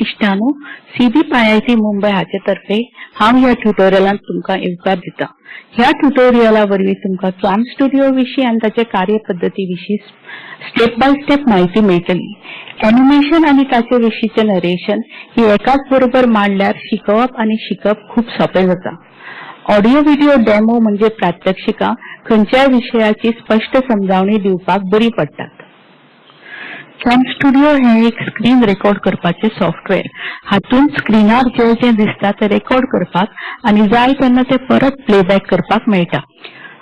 इश्टानो सीबी I I T Mumbai हाचे तर्फे हांव ह्या ट्युटोरियलांत तुमकां येवकार दिता. ह्या ट्युटोरियला वरवीं तुमकां कॅम स्टुडिओ विशीं आनी ताचे कार्यपद्दती विशीं स्टेप बाय स्टेप म्हायती मेळटली एनिमेशन आनी ताचे विशींचे नरेशन ही एकाच बरोबर मांडल्यार शिकोवप आनी शिकप खूब सोपें जाता. ऑडिओ व्हिडिओ डेमो म्हणजे प्रात्यक्षिकां खंयच्याय विशयाची स्पश्ट समजावणी दिवपाक बरी पडटात. कॅम स्टुडिओ हे एक स्क्रीन रेकॉर्ड करपाचे सॉफ्टवेअर हातून स्क्रीनार जे जे दिसता ते रेकॉर्ड करपाक आणि जाय तेन्ना ते परत प्लेबॅक करपाक मेळटा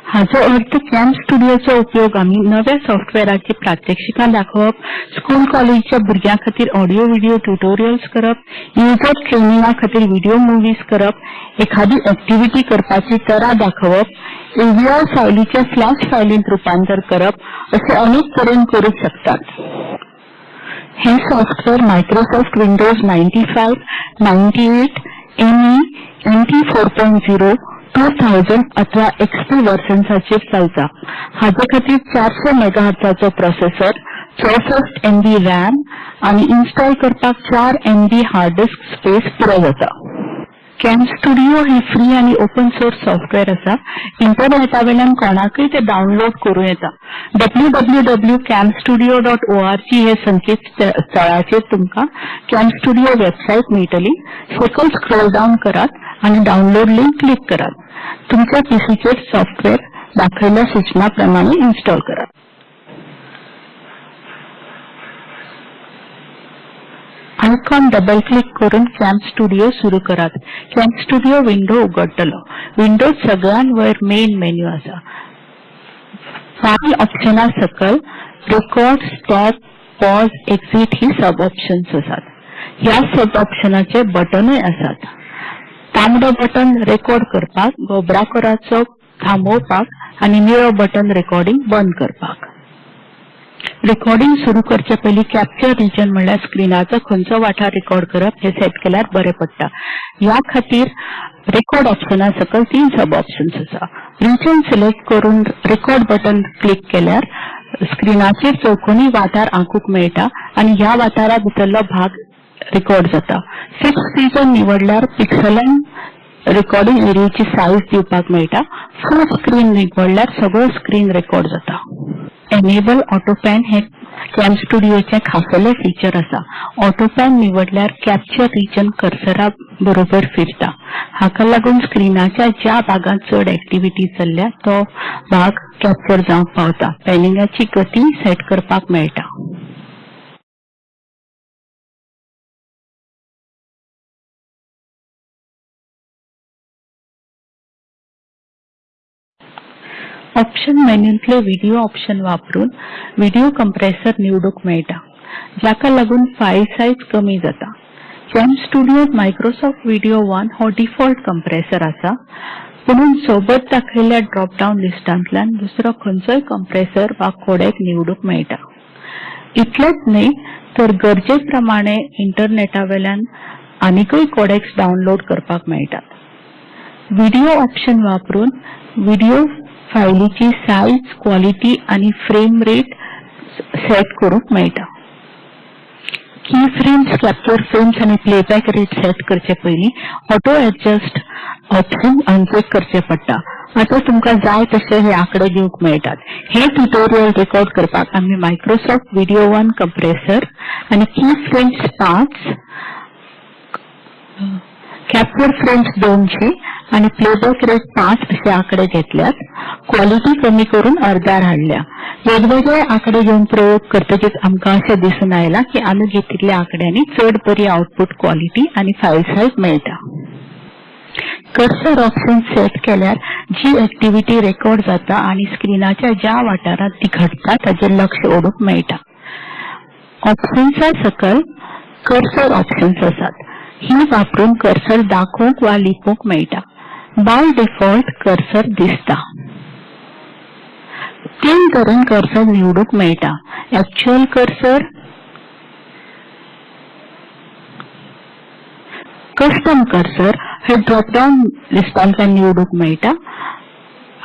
हाचो अर्थ कॅम स्टुडिओचो उपयोग आम्ही नव्या सॉफ्टवेअराची प्रात्यक्षिकां दाखोवप स्कूल कॉलेजच्या भुरग्यां खातीर ऑडिओ व्हिडिओ ट्युटोरियल्स करप युजर ट्रेनिंगा खातीर व्हिडिओ मुव्हीज करप एखादी ऍक्टिव्हिटी करपाची तरा दाखोवप एव्हीआर फायलीचे फ्लॅश फायलींत रुपांतर करप असे अनेक तरेन करूंक शकतात. हे software Microsoft Windows 95, 98, ME, zero 4.0, 2000 अथवा एक्सपी वर्जन्साचेर चलता. हाचे खातीर चारशे मेगाहर्ट्झाचो प्रोसेसर चौसष्ट एमबी रॅम आणि इन्स्टॉल करपाक चार एमबी हार्ड डिस्क स्पेस पुरो जाता कॅम स्टुडिओ हे फ्री आणि ओपन सोर्स सॉफ्टवेअर असा. इंटरनेटा वयल्यान कोणाकय ते डाउनलोड करूं येता. W W W CamStudio dot O R G हे संकेत स्थळाचेर तुमकां कॅम स्टुडिओ वेबसायट मेळटली सकयल स्क्रोल डाऊन करात आणि डाउनलोड लिंक क्लिक करात तुमच्या पीसीचेर सॉफ्टवेअर दाखयल्या सूचना प्रमाणे इन्स्टॉल करात आयकॉन डबल क्लिक करून कॅम स्टुडिओ सुरू करात कॅम स्टुडिओ विंडो उगडटलो विंडोज सगळ्यात वयर मेन मेन्यू आसा फाईल ऑप्शना सकल रेकॉर्ड स्टॉप पॉज एक्झिट ही सब ऑप्शन्स आसात ह्या सब ऑप्शनाचे बटनूय आसात तांबडो बटन रेकॉर्ड करपाक गोबरा कराचो थांबोवपाक आणि निळो बटन रेकॉर्डिंग बंद करपाक. रेकॉर्डिंग सुरू करचे पयलीं कॅप्चर रिजन म्हणल्यार स्क्रिनाचो खंयचो वाठार रेकॉर्ड करप हे सेट केल्यार बरें पडटा ह्या खातीर रेकॉर्ड ऑप्शना सकल तीन सब ऑप्शन्स आसा रिजन सिलेक्ट करून रेकॉर्ड बटन क्लिक केल्यार स्क्रीनाचेर चौकोनी वाठार आंकूंक मेळटा आणि ह्या वाठारा भितरलो भाग रेकॉर्ड जाता. सिक्स रिजन निवडल्यार पिक्सलान रेकॉर्डिंग एरियाची साईज दिवपाक मेळटा. फुल स्क्रीन निवडल्यार सगळो स्क्रीन रेकॉर्ड जाता. एनेबल ऑटोपॅन हे कॅम स्टुडिओचे खासले फीचर आसा ऑटोपॅन निवडल्यार कॅप्चर रिजन कर्सरा बरोबर फिरता. हाका लागून स्क्रीनाच्या ज्या भागात चड ऍक्टिव्हिटी चल्ल्या तो भाग कॅप्चर जावंक पावता. पॅनिंगाची गती सेट करपाक मेळटा ऑप्शन मेन्यूतले व्हिडिओ ऑप्शन वापरून व्हिडिओ कंप्रेसर निवडूंक मेळटा जाका लागून फाईल साईज कमी जाता. कॅम स्टुडिओत मायक्रोसॉफ्ट व्हिडिओ वन हो डिफॉल्ट कंप्रेसर आसा. पुणून सोबत दाखयल्ल्या ड्रॉप डावन लिस्टांतल्यान दुसरो खंयचोय कंप्रेसर वा कोडेक निवडूंक मेळटा इतलेंच न्ही तर गरजे प्रमाणे इंटरनेटा वयल्यान आनीकय कोडेक्स डाउनलोड करपाक मेळटात व्हिडिओ ऑप्शन वापरून व्हिडिओ फायलीची साईज क्वालिटी आणि फ्रेम रेट सेट करूंक मेळटा की फ्रेम्स कॅप्चर फ्रेम्स आणि प्लेबॅक रेट सेट करचे पयलीं ऑटो एडजस्ट ऑप्शन अनचेक करचे पडटा आता तुमकां जाय तशे हे आंकडे दिवंक मेळटात हे ट्युटोरियल रेकॉर्ड करपाक आम्ही मायक्रोसॉफ्ट व्हिडिओ वन कंप्रेसर आणि की फ्रेम्स पाच कॅप्चर फ्रेम्स दोनशे आणि प्लेबॅक रेट पाच असे आकडे घेतल्यात. क्वालिटी कमी करून अर्ध्यार हाडल्या वेगवेगळे आकडे घेऊन प्रयोग करतकीच आमकां अशें दिसून आयला की आमी घेतिल्ल्या आंकड्यांनी चड बरी आउटपुट क्वालिटी आणि फाईल साईज मेळटा कर्सर ऑप्शन सेट केल्यार जी ऍक्टिव्हिटी रेकॉर्ड जाता आणि स्क्रिनाच्या ज्या वाठारांत ती घडटा ताचेर लक्ष ओडूंक मेळटा ऑप्शन्सा सकल कर्सर ऑप्शन्स आसात ही वापरून कर्सर दाखोवंक वा लिपोवंक मेळटा बाय डिफॉल्ट कर्सर दिसता. तीन तरेन कर्सर निवडूंक मेळटा. एक्च्युअल कर्सर कस्टम कर्सर हे ड्रॉप डावन लिस्टांतल्यान निवडूंक मेळटा.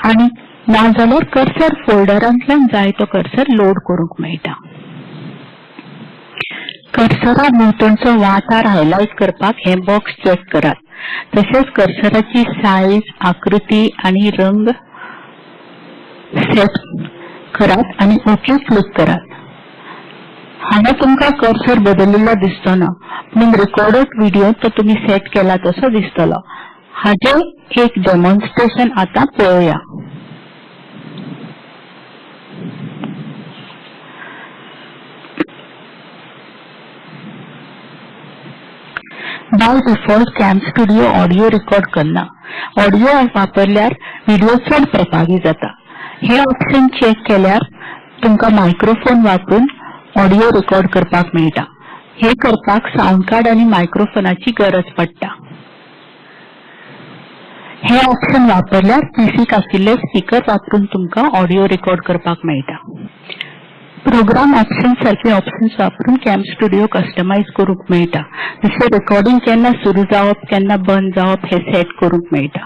आणि नाजाल्यार कर्सर फोल्डरांतल्यान जाय तो कर्सर लोड करूंक मेळटा. कर्सरा भोवतणचो वाठार हायलायट करपाक हे बॉक्स चेक करात. तशेंच कर्सराची साईज आकृती आणि रंग सेट करात आणि ओके क्लिक करात हांगा तुमका कर्सर बदललेलो दिसतना पूण रेकॉर्डेड व्हिडिओ तो तुम्ही सेट केला तसो दिसतलो. हाचे एक डेमॉन्स्ट्रेशन आता पळोवया by default CamStudio audio record करना. ऑडिओ वापरल्यार व्हिडिओ चड प्रभावी जाता. हे ऑप्शन चेक केल्यार तुमका मायक्रोफोन वापरून ऑडिओ रेकॉर्ड करपाक मेळटा हे करपाक साऊंड कार्ड आणि मायक्रोफोनाची गरज पडटा. हे ऑप्शन वापरल्यार पीसीक आशिल्ले स्पीकर वापरून तुमका ऑडिओ रेकॉर्ड करपाक मेळटा प्रोग्राम ऑप्शन सारखे ऑप्शन्स वापरून कॅम्प स्टुडिओ कस्टमाइज करूंक मेळटा. जसे रेकॉर्डिंग केन्ना सुरू जावप केन्ना बंद जावप हे सेट करूंक मेळटा.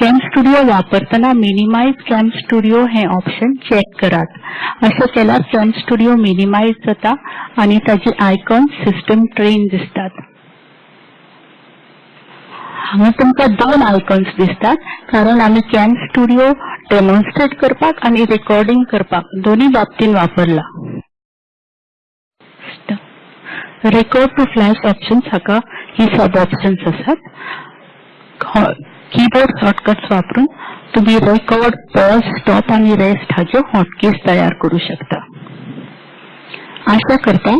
कॅम्प स्टुडिओ वापरतना मिनिमाइज कॅम्प स्टुडिओ हे ऑप्शन चेक करात. अशें केल्यार कॅम्प स्टुडिओ मिनिमाइज जाता आणि ताची आयकॉन सिस्टम ट्रेन दिसतात. हांगा तुमकां दोन आयकॉन्स दिसतात कारण आम्ही कॅम्प स्टुडिओ डेमॉन्स्ट्रेट करपाक आणि रेकॉर्डिंग करपाक. दोन्ही बाबतीन वापरला. रेकॉर्ड टू फ्लॅश ऑप्शन्स हाका ही सब ऑप्शन्स असतात. कीबोर्ड शॉर्टकट्स वापरून तुम्ही रेकॉर्ड पॉज स्टॉप आणि रेस्ट हाच्यो हॉटकीज तयार करू शकता. आशा करता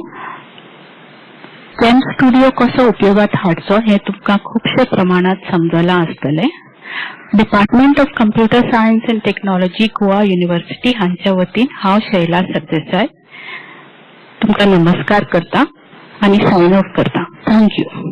कॅम स्टुडिओ कसो उपयोगात हाडचो हे तुमका खुबशे प्रमाणात समजला आसतलें. Department of computer science and technology Goa university हांच्या वतीन हांव शैला सरदेसाय तुमका नमस्कार करता आणि सायन ऑफ करता. थँक्यू